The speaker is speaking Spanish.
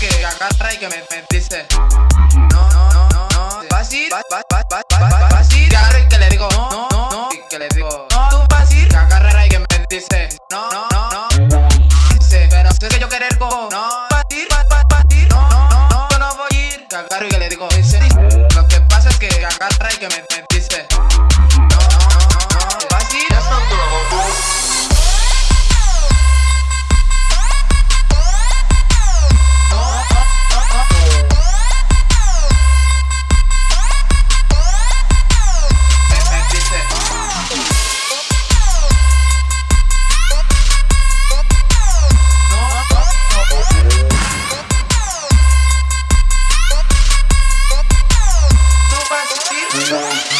que agarra y que me, me dice No, no, no, no, no Fácil, fácil, fácil, fácil Que agarra y que le digo no, no, no Y que le digo no, tú fácil Que agarra y que me dice No, no, no, no pero sé que yo querer con No, fácil, no, no, no, no, no voy a ir agarro y que le digo dice Lo que pasa es que agarra y que me, me Thank